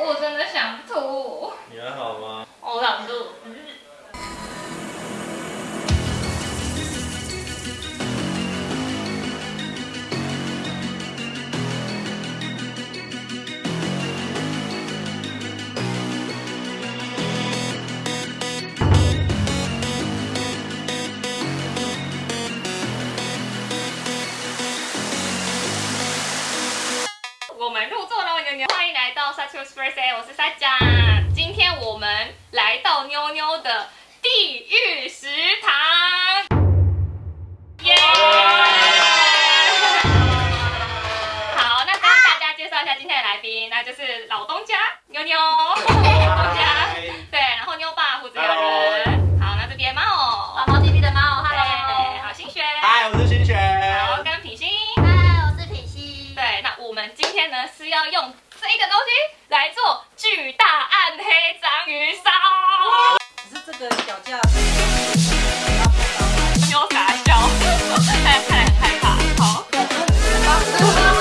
我真的想吐。你还好吗？我想吐。入座了，妞妞，欢迎来到 s a t u s First Day，我是萨酱。今天我们来到妞妞的地狱食堂，耶！好，那跟大家介绍一下今天的来宾，那就是老东家妞妞，这个东西来做巨大暗黑章鱼烧，只是这个脚架？有傻笑，看看来很害怕。好，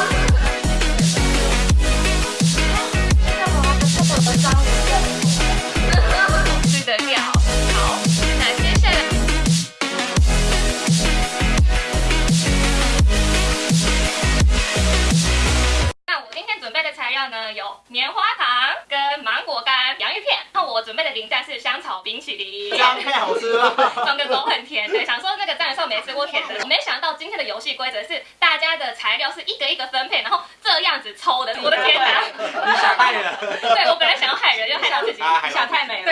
呢，有棉花糖跟芒果干、洋芋片。那我准备的零蛋是香草冰淇淋。这样太好吃了。整个都很甜，对，想说那个战的时候没吃过甜的，没想到今天的游戏规则是大家的材料是一个一个分配，然后这样子抽的，我的天哪！你想害人？对我本来想要害人，又害到自己，啊还有想太美了。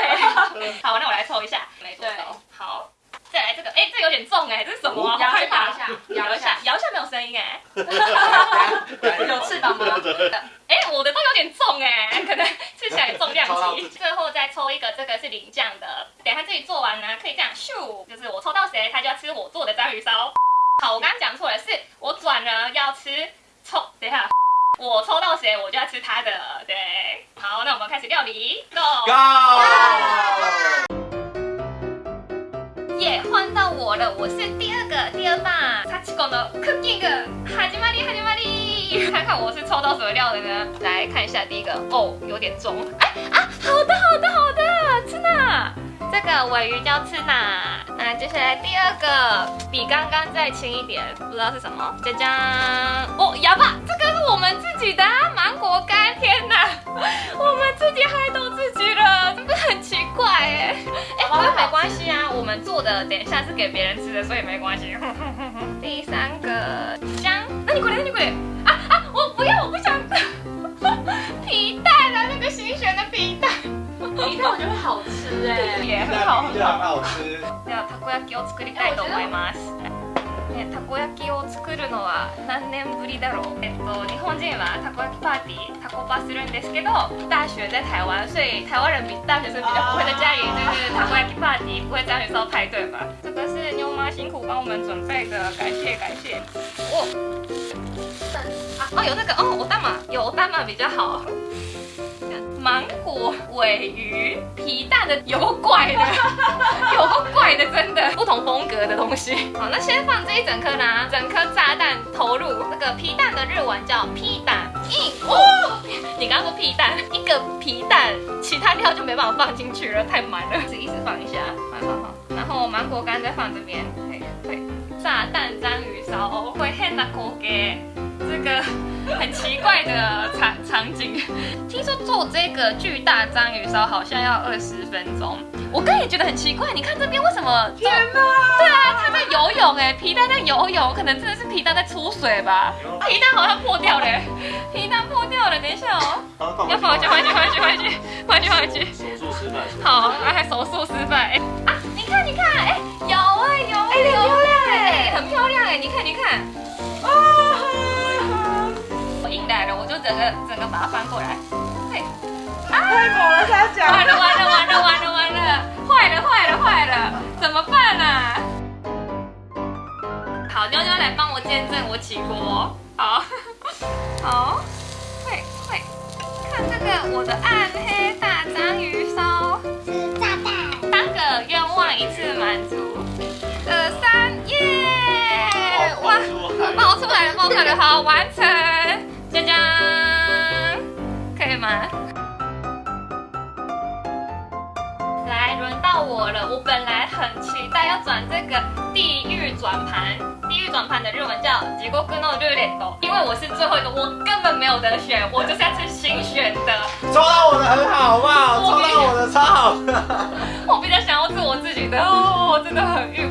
对，好，那我来抽一下，没多少，好。再来这个，哎，这有点重哎，这是什么啊？摇好害怕摇一下摇一下，摇一下没有声音哎。有翅膀吗？哎，我的都有点重哎，可能吃起 来重量级。最后再抽一个，这个是淋酱的，等一下自己做完呢，可以这样咻，就是我抽到谁，他就要吃我做的章鱼烧。好，我刚刚讲错了，是我转了要吃抽，等一下。我抽到谁，我就要吃他的，对。好，那我们开始料理，Go！ Go！耶，换到我了，我是第二个第二棒。サチコのクッキング始まり始まり。 看看我是抽到什么料的呢？来看一下第一个，哦，有点重。哎啊，好的好的好的，吃呢。这个尾鱼叫吃呢。那接下来第二个比刚刚再轻一点，不知道是什么。짜 잔， 哦，哑巴，这个是我们自己的、芒果干。天哪，我们自己害到自己了，真的很奇怪哎？哎，不过没关系啊，我们做的等一下是给别人吃的，所以没关系。第三个姜，那你过来，那你过来。皮蛋我觉得好吃哎。也很好，很好吃。ではたこ焼きを作りたいと思います。ね、たこ焼きを作るのは何年ぶりだろう？えっと日本人はたこ焼きパーティー、たこパするんですけど，大学在台湾，所以台湾人比大学生比较不会在家里就是たこ焼きパーティー，不会章鱼烧派对吧？这个是妞妈辛苦帮我们准备的，感谢感谢。哦，啊哦有那个哦，有比较好。芒果、尾鱼、皮蛋的有个怪的，有个怪的，真的不同风格的东西。好，那先放这一整颗呢，整颗炸弹投入那个皮蛋的日文叫皮蛋。一哦，你刚刚说皮蛋，一个皮蛋，其他料就没办法放进去了，太满了，是意思放一下，放放放。然后芒果干再放这边，对对，炸弹章鱼烧，会很的口给。这个 很奇怪的场场景，听说做这个巨大章鱼烧好像要二十分钟，我刚也觉得很奇怪。你看这边为什么？天哪！对啊，他在游泳哎，皮蛋在游泳，可能真的是皮蛋在出水吧？皮蛋好像破掉了，皮蛋破掉了，等一下哦，要放回去，回去，回去，回去，回去，回去。手术失败。好，啊还手术失败。哎啊，你看，你看，哎，有哎有哎，很漂亮哎，很漂亮哎，你看，你看。我硬来了，我就整个整个把它翻过来。嘿，太猛了，他讲。完了完了完了完了完了，坏了坏了坏了，怎么办啊？好，妞妞来帮我见证我起锅。好，好，会会，看这个我的暗黑大章鱼烧，是炸弹。三个愿望一次满足。二三耶！哇，冒出来了冒出来了，好完成，大家，可以吗？来，轮到我了。我本来很期待要转这个地狱转盘，地狱转盘的日文叫结果不能留的，因为我是最后一个，我根本没有得选，我就是要去新选的。抽到我的很好，好不好？抽到我的超好。我比较想要做我自己的。哦，我真的很郁闷。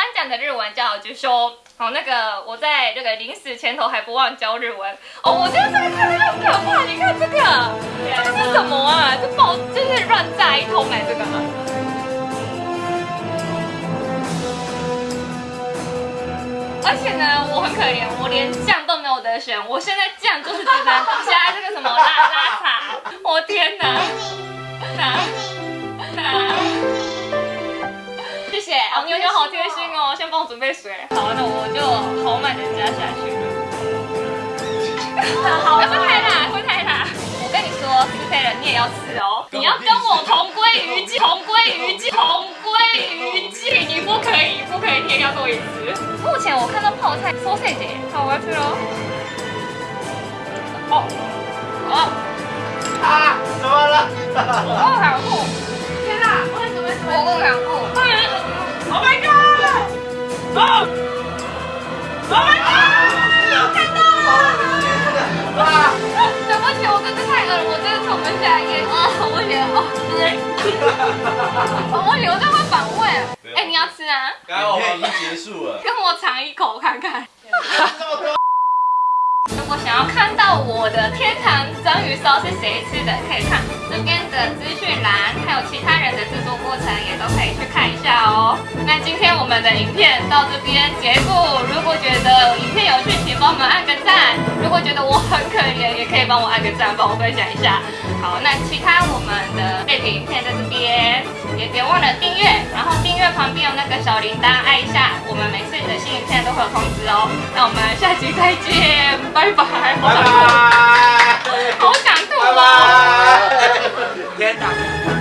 的日文叫就说。好，那个我在这个临死前头还不忘教日文。哦，我觉得这个看起来很可怕。你看这个，这个是什么啊？这爆就是乱炸一通哎，这个。而且呢，我很可怜，我连酱都没有得选。我现在酱就是只能加这个什么拉拉茶。我天哪！谢谢，哦，妞妞好贴心哦，先帮我准备水。好，那我就豪迈的加下去。好，会太辣，会太辣。我跟你说，四配人你也要吃哦，你要跟我同归于尽，同归于尽，同归于尽，你不可以，不可以你也要多一次。目前我看到泡菜，sausage，好，我要吃喽。哦，哦，啊，怎么了？我够想吐，天哪，我怎么我够想吐不起，我真的太饿了，我真的从不下咽啊！我流哦，我流这会反胃。哎，你要吃啊？刚刚我们已经结束了。跟我尝一口看看。我想要看到我的天堂章鱼烧是谁吃的，可以看这边的资讯栏，还有其他人的制作过程也都可以去看一下哦。那今天我们的影片到这边结束，如果觉得影片有趣，请帮我们按个赞；如果觉得我很可怜，也可以帮我按个赞，帮我分享一下。好，那其他我们的背景影片在这边，也别忘了订阅，然后订阅旁边有那个小铃铛，按一下，我们每次的新影片都会有通知哦。那我们下期再见，拜拜，好拜想吐，拜。好想吐拜哦。拜。天哪！